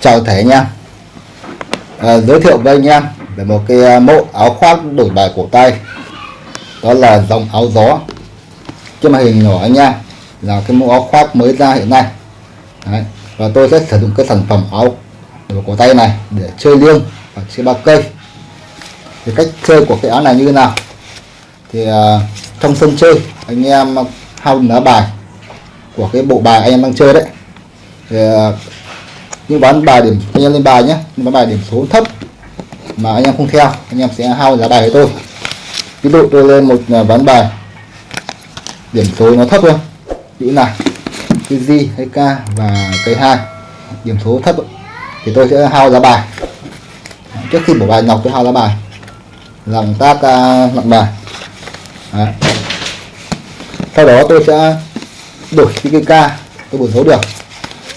chào thể nha à, giới thiệu với anh em về một cái à, mẫu áo khoác đổi bài cổ tay. Đó là dòng áo gió. Trên màn hình nhỏ anh em là cái mẫu áo khoác mới ra hiện nay. Đấy. và tôi sẽ sử dụng cái sản phẩm áo đổi cổ tay này để chơi liêng và chơi ba cây. Thì cách chơi của cái áo này như thế nào? Thì à, trong sân chơi anh em hao lá bài của cái bộ bài anh em đang chơi đấy. Thì à, nhưng bán bài điểm anh em lên bài nhé. Nhưng bán bài điểm số thấp mà anh em không theo anh em sẽ hao giá bài với tôi. Ví dụ tôi lên một à, bán ván bài điểm số nó thấp hơn chữ này cái G hay K và cái hai điểm số thấp thì tôi sẽ hao giá bài. Trước khi bỏ bài nhọc tôi hao giá bài. Làm tác uh, nặng bài. Đấy. sau đó tôi sẽ đổi cái K tôi bổ số được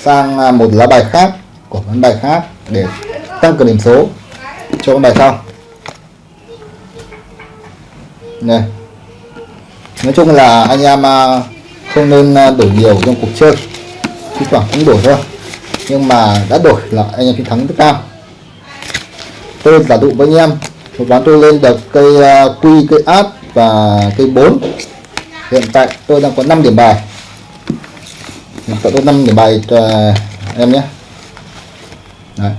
sang à, một lá bài khác của ván bài khác để tăng cường điểm số cho bài sau. Này, nói chung là anh em à, không nên à, đổi nhiều trong cuộc chơi. Thi thoảng cũng đổi thôi, nhưng mà đã đổi là anh em chiến thắng rất cao. Tôi giả dụ với anh em, một ván tôi lên được cây à, quy, cây át và cây 4 hiện tại tôi đang có 5 điểm bài. Hiện tại tôi 5 điểm bài cho em nhé. Đấy.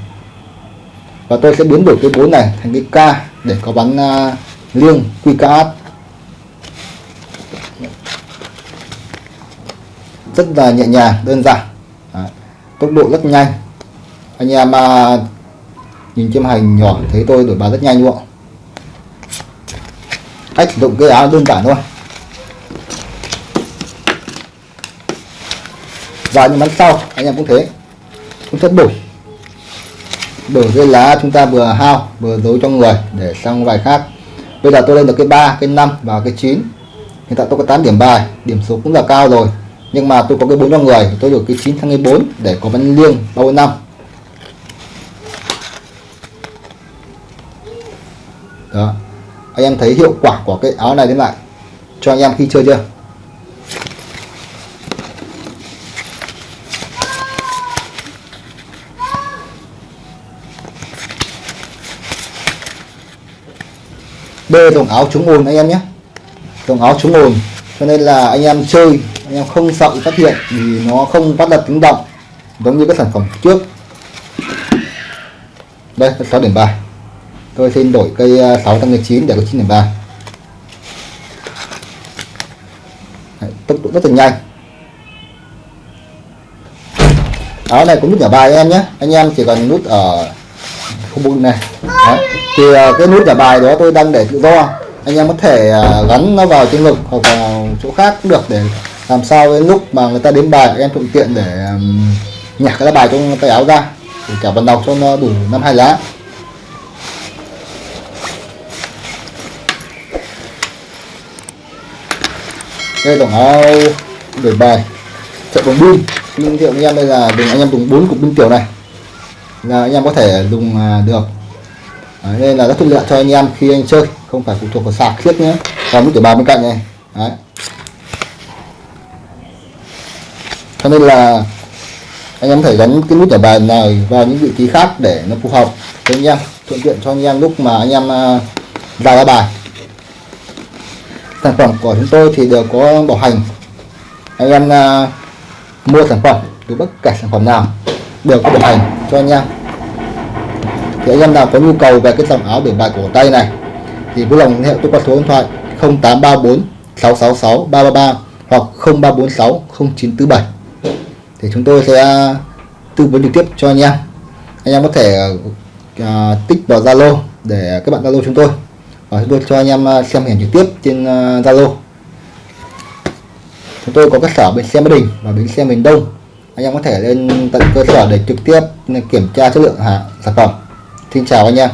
và tôi sẽ biến đổi cái 4 này thành cái K để có bắn uh, liêng QKH rất là nhẹ nhàng đơn giản. Đấy. tốc độ rất nhanh. Anh em uh, nhìn trên hành nhỏ thấy tôi đổi bài rất nhanh luôn cách sử dụng cái áo đơn giản thôi. Và những bắn sau anh em cũng thế. Cũng sẽ đổi đổi cái lá chúng ta vừa hao, vừa giấu trong người để sang bài khác. Bây giờ tôi lên được cái 3 cái 5 và cái 9 hiện tại tôi có 8 điểm bài, điểm số cũng là cao rồi. Nhưng mà tôi có cái 4 trong người, tôi được cái 9 sang cái 4 để có văn liêng 3 4 5 đó. Anh em thấy hiệu quả của cái áo này đến lại cho anh em khi chơi chưa? B đồng áo chống ồn anh em nhé. Đồng áo chống ồn, cho nên là anh em chơi, anh em không sợ phát hiện vì nó không phát đặt tiếng động, giống như các sản phẩm trước. Đây 6 điểm bài tôi xin đổi cây à, 6 tăng 9 để có 9 điểm bài tốc độ rất là nhanh. Áo này cũng nút nhỏ bài em nhé. Anh em chỉ cần nút ở khu vực này. Đó. thì uh, cái nút trả bài đó tôi đang để tự do. Anh em có thể uh, gắn nó vào trên ngực hoặc vào chỗ khác cũng được để làm sao đến lúc mà người ta đến bài em thuận tiện để um, nhặt cái lá bài trong tay áo ra. Để cả vận đọc cho nó đủ năm hai lá. Đây tổng áo đổi bài. Chạy bằng pin nhưng thiệu anh em đây là dùng anh em dùng bốn cục pin tiểu này là anh em có thể dùng à, được. Đấy, nên là rất thuận lợi cho anh em khi anh chơi không phải phụ thuộc vào sạc thiết nhé. Còn cái tiểu ba bên cạnh này. Đấy. cho nên là anh em có thể gắn cái nút ở bài này vào những vị trí khác để nó phù hợp với anh em thuận tiện cho anh em lúc mà anh em à, ra ra bài. Sản phẩm của chúng tôi thì đều có bảo hành. Anh em à, mua sản phẩm từ bất kể sản phẩm nào đều có bảo hành cho anh em thì anh em nào có nhu cầu về cái dòng áo biển bài cổ tay này thì vui lòng liên hệ tôi qua số điện thoại 0834 666 333 hoặc 0346 0947 thì chúng tôi sẽ uh, tư vấn trực tiếp cho anh em. Anh em có thể uh, uh, tích vào Zalo để các bạn Zalo chúng tôi. Và chúng tôi cho anh em uh, xem hình trực tiếp trên Zalo. Uh, chúng tôi có các sở bên xe Mỹ Đình và bến xe miền Đông anh em có thể lên tận cơ sở để trực tiếp kiểm tra chất lượng hàng sản phẩm. Xin chào anh em.